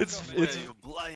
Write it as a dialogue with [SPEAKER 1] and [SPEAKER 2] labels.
[SPEAKER 1] It's it's